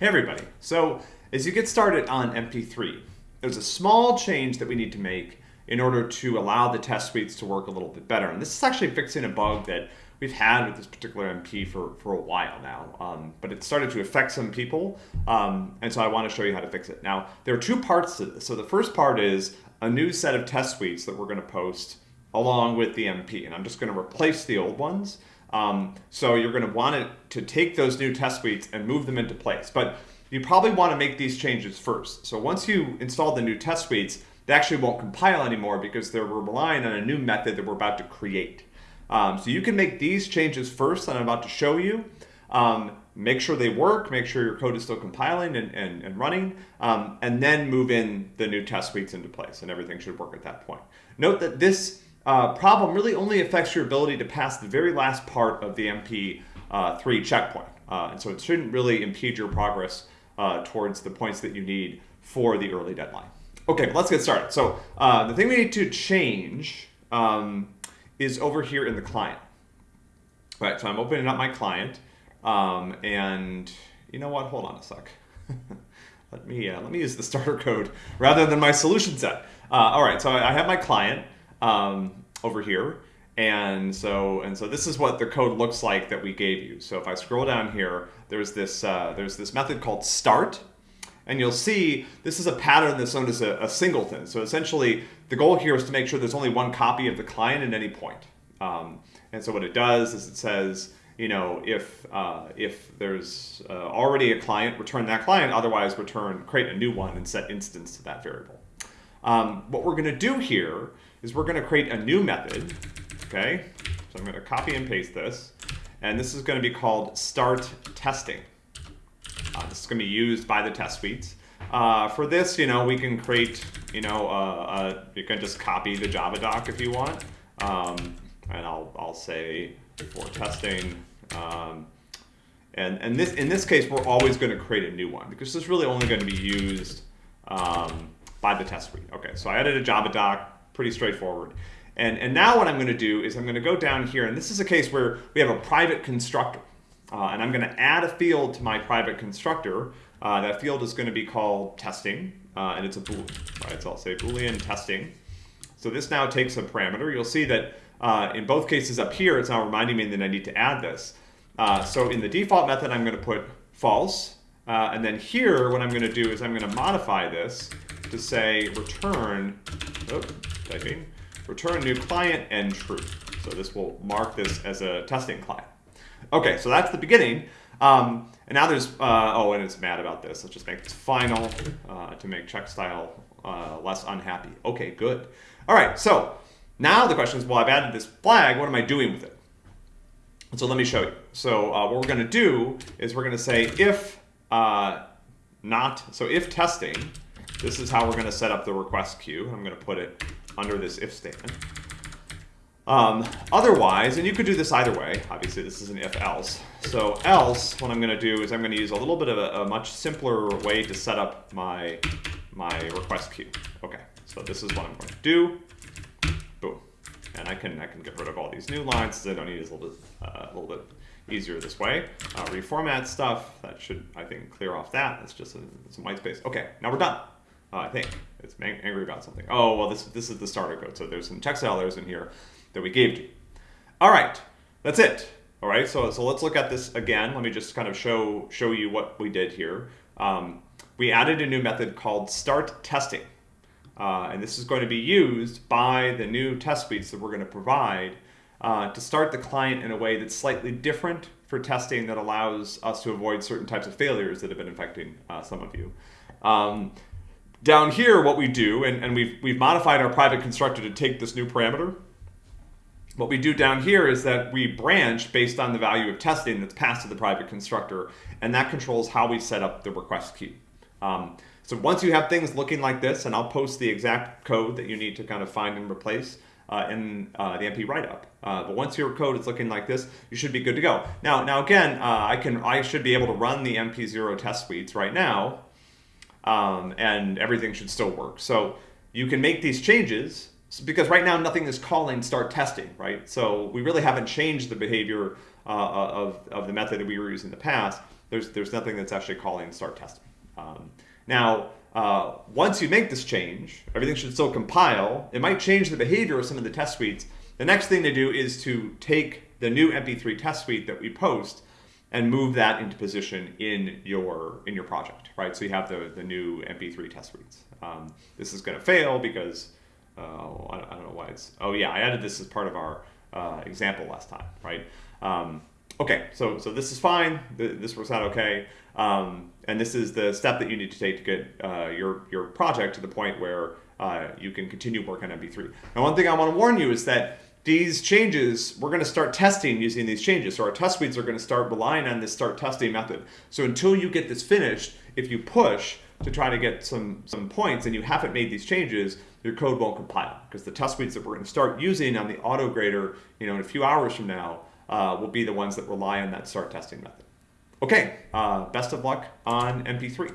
Hey everybody. So as you get started on MP3, there's a small change that we need to make in order to allow the test suites to work a little bit better. And this is actually fixing a bug that we've had with this particular MP for, for a while now, um, but it started to affect some people. Um, and so I want to show you how to fix it. Now, there are two parts to this. So the first part is a new set of test suites that we're going to post along with the MP. And I'm just going to replace the old ones. Um, so you're going to want it to take those new test suites and move them into place. But you probably want to make these changes first. So once you install the new test suites, they actually won't compile anymore because they're relying on a new method that we're about to create. Um, so you can make these changes first that I'm about to show you. Um, make sure they work, make sure your code is still compiling and, and, and running, um, and then move in the new test suites into place and everything should work at that point. Note that this uh, problem really only affects your ability to pass the very last part of the MP3 uh, checkpoint. Uh, and so it shouldn't really impede your progress uh, towards the points that you need for the early deadline. Okay, let's get started. So uh, the thing we need to change um, is over here in the client. All right, so I'm opening up my client, um, and you know what? Hold on a sec. let me uh, let me use the starter code rather than my solution set. all right, so I have my client um, over here. And so, and so this is what the code looks like that we gave you. So if I scroll down here, there's this, uh, there's this method called start. And you'll see this is a pattern that's known as a, a, singleton. So essentially, the goal here is to make sure there's only one copy of the client at any point. Um, and so what it does is it says, you know, if uh, if there's uh, already a client, return that client. Otherwise, return create a new one and set instance to that variable. Um, what we're going to do here is we're going to create a new method, okay? So I'm going to copy and paste this, and this is going to be called start testing. Uh, this is going to be used by the test suites. Uh, for this, you know, we can create, you know, uh, uh you can just copy the Java doc if you want. Um, and I'll, I'll say for testing. Um, and and this in this case, we're always going to create a new one because this is really only going to be used um, by the test suite. Okay, so I added a Java doc pretty straightforward. And, and now what I'm going to do is I'm going to go down here, and this is a case where we have a private constructor. Uh, and I'm going to add a field to my private constructor. Uh, that field is going to be called testing, uh, and it's a boolean, right? So I'll say boolean testing. So this now takes a parameter. You'll see that uh, in both cases up here, it's now reminding me that I need to add this. Uh, so in the default method, I'm going to put false. Uh, and then here, what I'm going to do is I'm going to modify this to say return, oh, typing, return new client and true. So this will mark this as a testing client. Okay, so that's the beginning. Um, and now there's, uh, oh, and it's mad about this. Let's just make this final uh, to make check style uh, less unhappy. Okay, good. All right, so now the question is, well, I've added this flag. What am I doing with it? So let me show you. So uh, what we're going to do is we're going to say if uh, not, so if testing, this is how we're going to set up the request queue. I'm going to put it under this if statement. Um, otherwise, and you could do this either way, obviously this is an if else. So else, what I'm going to do is I'm going to use a little bit of a, a, much simpler way to set up my, my request queue. Okay, so this is what I'm going to do. Boom. And I can, I can get rid of all these new lines I don't need it a little bit, uh, a little bit easier this way. Uh, reformat stuff, that should, I think, clear off that. That's just some white space. Okay, now we're done. Uh, I think it's angry about something. Oh, well, this, this is the starter code. So there's some check errors in here that we gave you. All right, that's it. All right, so, so let's look at this again. Let me just kind of show, show you what we did here. Um, we added a new method called start testing. Uh, and this is going to be used by the new test suites that we're going to provide uh, to start the client in a way that's slightly different for testing that allows us to avoid certain types of failures that have been affecting uh, some of you. Um, down here, what we do, and, and we've, we've modified our private constructor to take this new parameter. What we do down here is that we branch based on the value of testing that's passed to the private constructor, and that controls how we set up the request queue. Um, so once you have things looking like this, and I'll post the exact code that you need to kind of find and replace uh, in uh, the MP write-up. Uh, but once your code is looking like this, you should be good to go. Now, now again, uh, I can I should be able to run the MP0 test suites right now um, and everything should still work. So you can make these changes because right now nothing is calling start testing, right? So we really haven't changed the behavior uh, of, of the method that we were using in the past. there's there's nothing that's actually calling start testing. Um, now, uh, once you make this change, everything should still compile. It might change the behavior of some of the test suites. The next thing to do is to take the new MP3 test suite that we post and move that into position in your in your project, right? So you have the, the new MP3 test suites. Um, this is going to fail because uh, I, don't, I, don't, know why it's. Oh yeah, I added this as part of our uh, example last time, right? Um, okay, so so this is fine. This works out okay. Um, and this is the step that you need to take to get uh, your your project to the point where uh, you can continue work on MP3. Now, one thing I want to warn you is that these changes, we're going to start testing using these changes. So our test suites are going to start relying on this start testing method. So until you get this finished, if you push to try to get some, some points and you haven't made these changes, your code won't compile because the test suites that we're going to start using on the auto grader, you know, in a few hours from now, uh, will be the ones that rely on that start testing method. Okay, uh, best of luck on MP3.